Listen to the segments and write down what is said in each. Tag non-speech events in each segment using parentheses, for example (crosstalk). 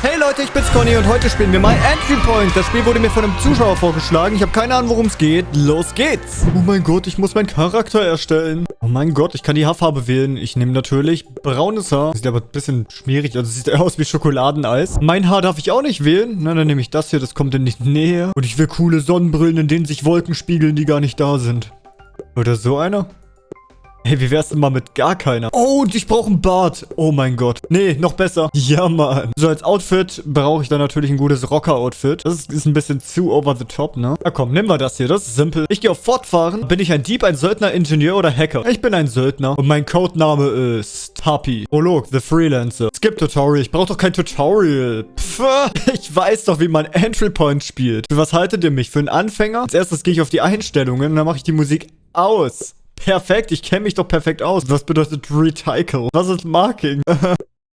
Hey Leute, ich bin's Conny und heute spielen wir My Entry Point. Das Spiel wurde mir von einem Zuschauer vorgeschlagen. Ich habe keine Ahnung, worum es geht. Los geht's. Oh mein Gott, ich muss meinen Charakter erstellen. Oh mein Gott, ich kann die Haarfarbe wählen. Ich nehme natürlich braunes Haar. Sieht aber ein bisschen schmierig, also sieht (laughs) aus wie Schokoladeneis. Mein Haar darf ich auch nicht wählen. Na, dann nehme ich das hier, das kommt in die Nähe. Und ich will coole Sonnenbrillen, in denen sich Wolken spiegeln, die gar nicht da sind. Oder so einer? Hey, wie wär's mal mit gar keiner? Oh, und ich brauche einen Bart. Oh mein Gott. Nee, noch besser. Ja, Mann. So, als Outfit brauche ich dann natürlich ein gutes Rocker-Outfit. Das ist, ist, ein bisschen zu over the top, ne? Na komm, nimm mal das hier. Das ist simpel. Ich gehe auf Fortfahren. Bin ich ein Dieb, ein Söldner, Ingenieur oder Hacker? Ich bin ein Söldner. Und mein Codename ist Happy. Prolog, The Freelancer. Skip Tutorial. Ich brauche doch kein Tutorial. Pff, (laughs) ich weiß doch, wie man Entry Point spielt. Für was haltet ihr mich? Für einen Anfänger? Als erstes gehe ich auf die Einstellungen und dann mache ich die Musik aus. Perfekt, ich kenne mich doch perfekt aus. Was bedeutet Recycle? Was ist Marking? (laughs)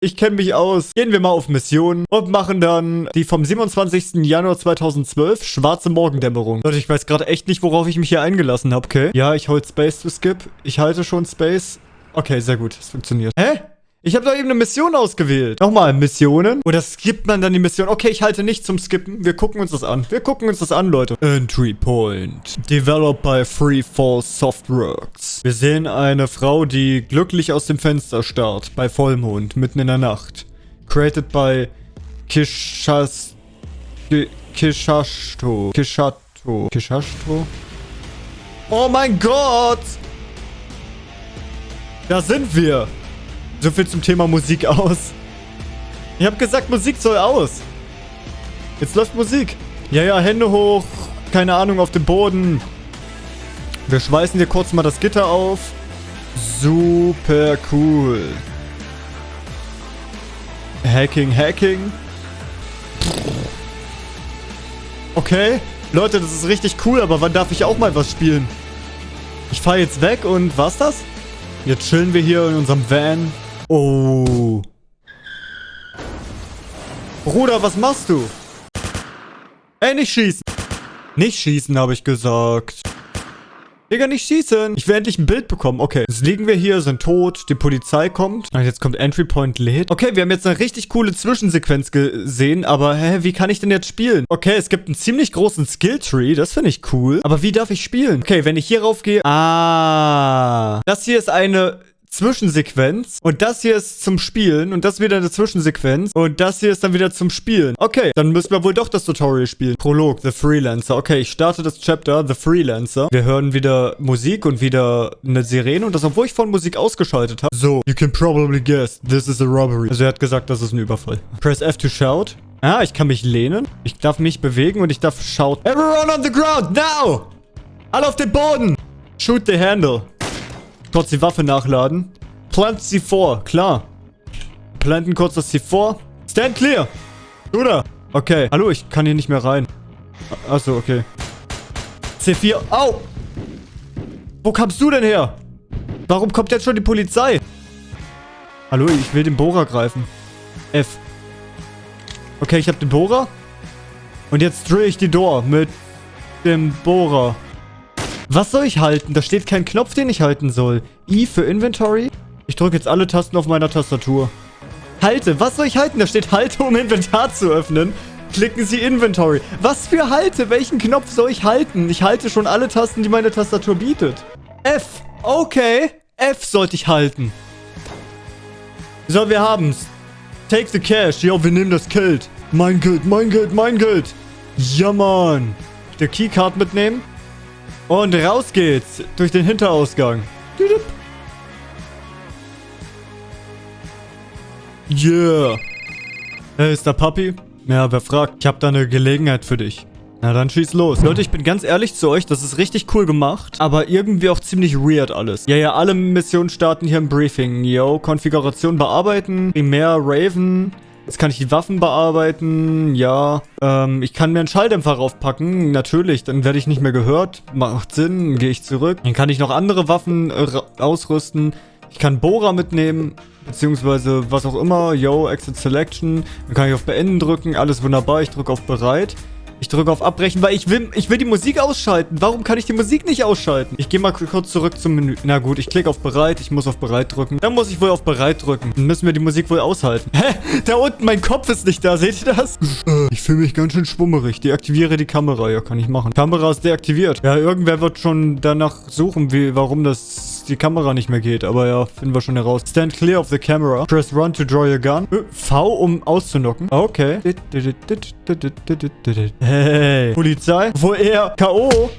Ich kenne mich aus. Gehen wir mal auf Mission und machen dann die vom 27. Januar 2012 schwarze Morgendämmerung. Leute, ich weiß gerade echt nicht, worauf ich mich hier eingelassen habe, okay? Ja, ich hol Space to skip. Ich halte schon Space. Okay, sehr gut. Es funktioniert. Hä? Ich habe doch eben eine Mission ausgewählt. Nochmal, Missionen. Oder skippt man dann die Mission? Okay, ich halte nicht zum Skippen. Wir gucken uns das an. Wir gucken uns das an, Leute. Entry Point. Developed by Freefall Softworks. Wir sehen eine Frau, die glücklich aus dem Fenster starrt. Bei Vollmond, mitten in der Nacht. Created by Kishas... Kishashto. Kishato. Kishashto? Oh mein Gott! Da sind wir. So viel zum Thema Musik aus. Ich habe gesagt, Musik soll aus. Jetzt läuft Musik. Ja, ja, Hände hoch. Keine Ahnung, auf dem Boden. Wir schweißen hier kurz mal das Gitter auf. Super cool. Hacking, Hacking. Okay. Leute, das ist richtig cool, aber wann darf ich auch mal was spielen? Ich fahre jetzt weg und was das? Jetzt chillen wir hier in unserem Van. Oh. Bruder, was machst du? Ey, nicht schießen. Nicht schießen, habe ich gesagt. Digga, nicht schießen. Ich will endlich ein Bild bekommen. Okay, jetzt liegen wir hier, sind tot. Die Polizei kommt. Und jetzt kommt Entry Point lädt. Okay, wir haben jetzt eine richtig coole Zwischensequenz gesehen. Aber, hä, wie kann ich denn jetzt spielen? Okay, es gibt einen ziemlich großen Skilltree. Das finde ich cool. Aber wie darf ich spielen? Okay, wenn ich hier rauf gehe. Ah. Das hier ist eine Zwischensequenz. Und das hier ist zum Spielen. Und das wieder eine Zwischensequenz. Und das hier ist dann wieder zum Spielen. Okay, dann müssen wir wohl doch das Tutorial spielen. Prolog, The Freelancer. Okay, ich starte das Chapter, The Freelancer. Wir hören wieder Musik und wieder eine Sirene. Und das, obwohl ich von Musik ausgeschaltet habe. So, you can probably guess, this is a robbery. Also er hat gesagt, das ist ein Überfall. Press F to shout. Ah, ich kann mich lehnen. Ich darf mich bewegen und ich darf shout. Everyone on the ground, now! Alle auf den Boden! Shoot the handle. Kurz die Waffe nachladen. Plant sie vor, klar. Planten kurz das C4. Stand clear. Du da. Okay. Hallo, ich kann hier nicht mehr rein. Achso, okay. C4. Au! Wo kamst du denn her? Warum kommt jetzt schon die Polizei? Hallo, ich will den Bohrer greifen. F. Okay, ich habe den Bohrer. Und jetzt drill ich die Door mit dem Bohrer. Was soll ich halten? Da steht kein Knopf, den ich halten soll. I für Inventory. Ich drücke jetzt alle Tasten auf meiner Tastatur. Halte. Was soll ich halten? Da steht Halte, um Inventar zu öffnen. Klicken Sie Inventory. Was für Halte? Welchen Knopf soll ich halten? Ich halte schon alle Tasten, die meine Tastatur bietet. F. Okay. F sollte ich halten. So, wir haben's. Take the cash. Ja, wir nehmen das Geld. Mein Geld, mein Geld, mein Geld. Ja, Mann. Der Keycard mitnehmen. Und raus geht's. Durch den Hinterausgang. Yeah. Hey, ist der Papi? Ja, wer fragt? Ich hab da eine Gelegenheit für dich. Na dann schieß los. Leute, ich bin ganz ehrlich zu euch, das ist richtig cool gemacht, aber irgendwie auch ziemlich weird alles. Ja, ja, alle Missionen starten hier im Briefing. Yo, Konfiguration bearbeiten, Primär Raven, Jetzt kann ich die Waffen bearbeiten. Ja. Ähm, ich kann mir einen Schalldämpfer raufpacken. Natürlich, dann werde ich nicht mehr gehört. Macht Sinn. Gehe ich zurück. Dann kann ich noch andere Waffen äh, ausrüsten. Ich kann Bohrer mitnehmen. Beziehungsweise was auch immer. Yo, Exit Selection. Dann kann ich auf Beenden drücken. Alles wunderbar. Ich drücke auf Bereit. Ich drücke auf Abbrechen, weil ich will, ich will die Musik ausschalten. Warum kann ich die Musik nicht ausschalten? Ich gehe mal kurz zurück zum Menü. Na gut, ich klicke auf Bereit. Ich muss auf Bereit drücken. Dann muss ich wohl auf Bereit drücken. Dann müssen wir die Musik wohl aushalten. Hä? Da unten, mein Kopf ist nicht da. Seht ihr das? Ich fühle mich ganz schön schwummerig. Deaktiviere die Kamera. Ja, kann ich machen. Kamera ist deaktiviert. Ja, irgendwer wird schon danach suchen, wie, warum das die Kamera nicht mehr geht. Aber ja, finden wir schon heraus. Stand clear of the camera. Press run to draw your gun. V, um auszunocken. Okay. Hey. Polizei. Wo er K.O.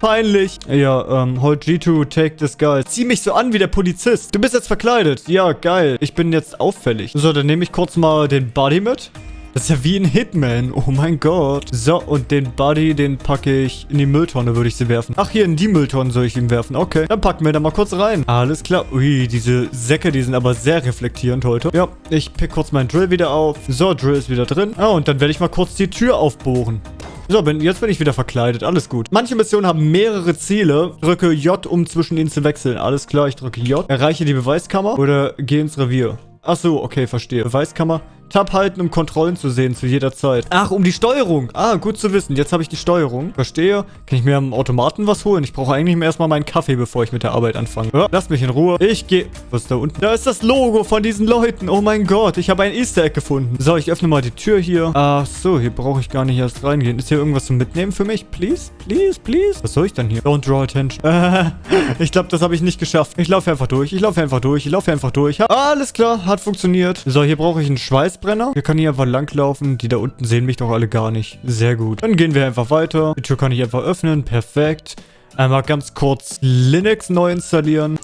Peinlich. Ja, ähm, hold G to take this guy. Zieh mich so an wie der Polizist. Du bist jetzt verkleidet. Ja, geil. Ich bin jetzt auffällig. So, dann nehme ich kurz mal den Buddy mit. Das ist ja wie ein Hitman. Oh mein Gott. So, und den Buddy, den packe ich in die Mülltonne, würde ich sie werfen. Ach, hier in die Mülltonne soll ich ihn werfen. Okay, dann packen wir da mal kurz rein. Alles klar. Ui, diese Säcke, die sind aber sehr reflektierend heute. Ja, ich pick kurz meinen Drill wieder auf. So, Drill ist wieder drin. Ah, und dann werde ich mal kurz die Tür aufbohren. So, bin, jetzt bin ich wieder verkleidet. Alles gut. Manche Missionen haben mehrere Ziele. Drücke J, um zwischen ihnen zu wechseln. Alles klar, ich drücke J. Erreiche die Beweiskammer oder gehe ins Revier. Ach so, okay, verstehe. Beweiskammer. Tab halten, um Kontrollen zu sehen zu jeder Zeit. Ach, um die Steuerung. Ah, gut zu wissen. Jetzt habe ich die Steuerung. Verstehe. Kann ich mir am Automaten was holen? Ich brauche eigentlich erstmal meinen Kaffee, bevor ich mit der Arbeit anfange. Ja, lasst mich in Ruhe. Ich gehe... Was ist da unten? Da ist das Logo von diesen Leuten. Oh mein Gott, ich habe ein Easter Egg gefunden. So, ich öffne mal die Tür hier. Ach so, hier brauche ich gar nicht erst reingehen. Ist hier irgendwas zum Mitnehmen für mich? Please? Please? Please? Was soll ich denn hier? Don't draw attention. Äh, (laughs) ich glaube, das habe ich nicht geschafft. Ich laufe einfach durch. Ich laufe einfach durch. Ich laufe einfach durch. Ha Alles klar, hat funktioniert. So, hier brauche ich einen Schweißbrenner. Wir können hier einfach langlaufen. Die da unten sehen mich doch alle gar nicht. Sehr gut. Dann gehen wir einfach weiter. Die Tür kann ich einfach öffnen. Perfekt. Einmal ganz kurz Linux neu installieren.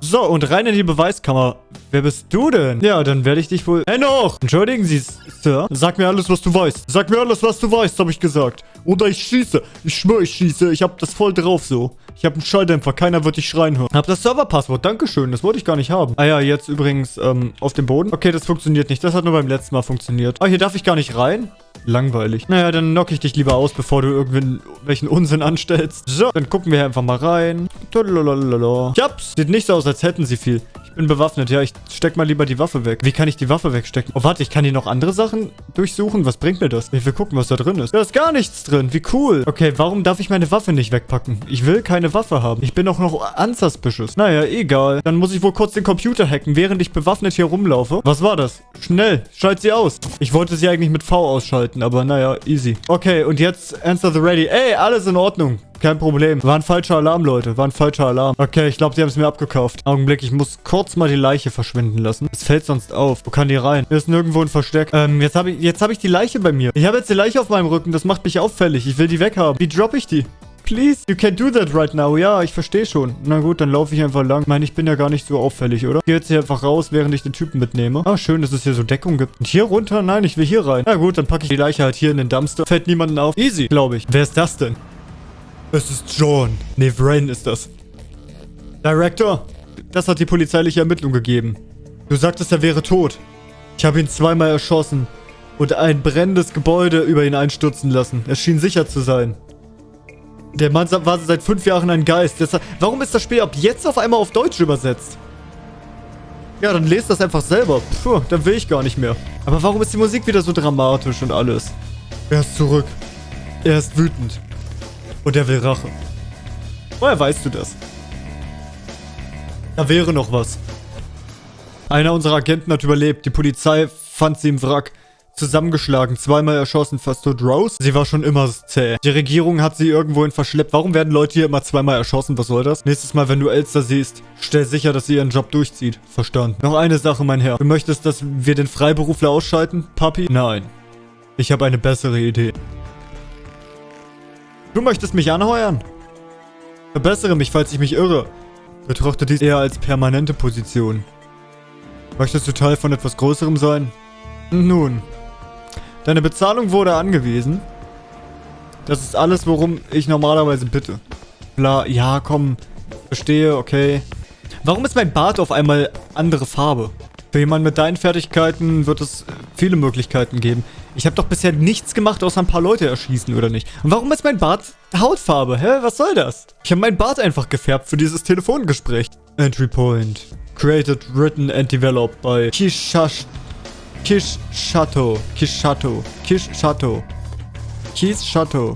So, und rein in die Beweiskammer. Wer bist du denn? Ja, dann werde ich dich wohl... Hey noch! Entschuldigen Sie, Sir. Sag mir alles, was du weißt. Sag mir alles, was du weißt, habe ich gesagt. Oder ich schieße. Ich schwöre, ich schieße. Ich habe das voll drauf so. Ich habe einen Schalldämpfer. Keiner wird dich schreien hören. Hab das Serverpasswort. Dankeschön. Das wollte ich gar nicht haben. Ah ja, jetzt übrigens ähm, auf dem Boden. Okay, das funktioniert nicht. Das hat nur beim letzten Mal funktioniert. Ah, hier darf ich gar nicht rein? Langweilig. Naja, dann knock ich dich lieber aus, bevor du irgendwelchen Unsinn anstellst. So, dann gucken wir einfach mal rein. Ich hab's. Sieht nicht so aus, als hätten sie viel bin bewaffnet. Ja, ich steck mal lieber die Waffe weg. Wie kann ich die Waffe wegstecken? Oh, warte, ich kann hier noch andere Sachen durchsuchen. Was bringt mir das? Ich will gucken, was da drin ist. Da ist gar nichts drin. Wie cool. Okay, warum darf ich meine Waffe nicht wegpacken? Ich will keine Waffe haben. Ich bin auch noch unsuspicious. Naja, egal. Dann muss ich wohl kurz den Computer hacken, während ich bewaffnet hier rumlaufe. Was war das? Schnell, schalt sie aus. Ich wollte sie eigentlich mit V ausschalten, aber naja, easy. Okay, und jetzt Answer the Ready. Ey, alles in Ordnung. Kein Problem. War ein falscher Alarm, Leute. War ein falscher Alarm. Okay, ich glaube, die haben es mir abgekauft. Augenblick, ich muss kurz mal die Leiche verschwinden lassen. Es fällt sonst auf. Wo kann die rein? Hier ist nirgendwo ein Versteck. Ähm, jetzt habe ich, hab ich die Leiche bei mir. Ich habe jetzt die Leiche auf meinem Rücken. Das macht mich auffällig. Ich will die weghaben. Wie droppe ich die? Please, you can't do that right now. Ja, ich verstehe schon. Na gut, dann laufe ich einfach lang. Ich meine, ich bin ja gar nicht so auffällig, oder? Ich gehe jetzt hier einfach raus, während ich den Typen mitnehme. Ah, schön, dass es hier so Deckung gibt. Und hier runter? Nein, ich will hier rein. Na gut, dann packe ich die Leiche halt hier in den Dumpster. Fällt niemanden auf. Easy, glaube ich. Wer ist das denn? Es ist John. Nee, Vrain ist das. Director, das hat die polizeiliche Ermittlung gegeben. Du sagtest, er wäre tot. Ich habe ihn zweimal erschossen und ein brennendes Gebäude über ihn einstürzen lassen. Es schien sicher zu sein. Der Mann war seit fünf Jahren ein Geist. Deshalb, warum ist das Spiel ab jetzt auf einmal auf Deutsch übersetzt? Ja, dann lest das einfach selber. Puh, dann will ich gar nicht mehr. Aber warum ist die Musik wieder so dramatisch und alles? Er ist zurück. Er ist wütend. Und er will Rache. Woher weißt du das? Da wäre noch was. Einer unserer Agenten hat überlebt. Die Polizei fand sie im Wrack. Zusammengeschlagen, zweimal erschossen, fast tot. Rose? Sie war schon immer zäh. Die Regierung hat sie irgendwohin verschleppt. Warum werden Leute hier immer zweimal erschossen? Was soll das? Nächstes Mal, wenn du Elster siehst, stell sicher, dass sie ihren Job durchzieht. Verstanden. Noch eine Sache, mein Herr. Du möchtest, dass wir den Freiberufler ausschalten, Papi? Nein. Ich habe eine bessere Idee. Du möchtest mich anheuern? Verbessere mich, falls ich mich irre. Betrachte dies eher als permanente Position. Möchtest du Teil von etwas Größerem sein? Nun, deine Bezahlung wurde angewiesen. Das ist alles, worum ich normalerweise bitte. Bla, ja, komm. Verstehe, okay. Warum ist mein Bart auf einmal andere Farbe? Für jemanden mit deinen Fertigkeiten wird es viele Möglichkeiten geben. Ich habe doch bisher nichts gemacht, außer ein paar Leute erschießen, oder nicht? Und warum ist mein Bart Hautfarbe? Hä? Was soll das? Ich habe meinen Bart einfach gefärbt für dieses Telefongespräch. Entry Point. Created, written and developed by Kishash... Kishato. Kishato. Kishato. Kies Chateau?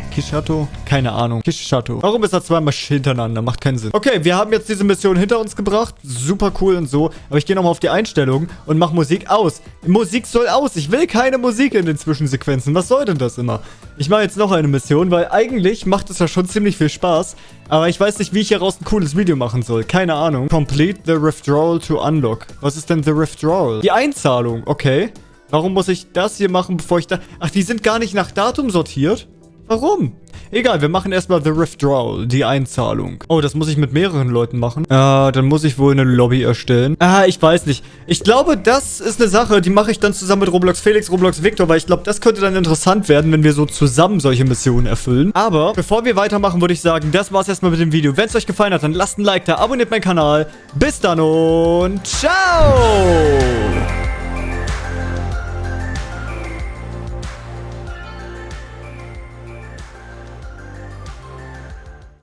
Keine Ahnung. Kies Chateau. Warum ist da zweimal hintereinander? Macht keinen Sinn. Okay, wir haben jetzt diese Mission hinter uns gebracht. Super cool und so. Aber ich gehe nochmal auf die Einstellungen und mache Musik aus. Musik soll aus. Ich will keine Musik in den Zwischensequenzen. Was soll denn das immer? Ich mache jetzt noch eine Mission, weil eigentlich macht es ja schon ziemlich viel Spaß. Aber ich weiß nicht, wie ich hieraus ein cooles Video machen soll. Keine Ahnung. Complete the withdrawal to unlock. Was ist denn the withdrawal? Die Einzahlung. Okay. Warum muss ich das hier machen, bevor ich da... Ach, die sind gar nicht nach Datum sortiert? Warum? Egal, wir machen erstmal The Withdrawal, die Einzahlung. Oh, das muss ich mit mehreren Leuten machen. Äh, dann muss ich wohl eine Lobby erstellen. Ah, ich weiß nicht. Ich glaube, das ist eine Sache, die mache ich dann zusammen mit Roblox Felix, Roblox Victor, weil ich glaube, das könnte dann interessant werden, wenn wir so zusammen solche Missionen erfüllen. Aber, bevor wir weitermachen, würde ich sagen, das war's erstmal mit dem Video. Wenn es euch gefallen hat, dann lasst ein Like da, abonniert meinen Kanal. Bis dann und ciao!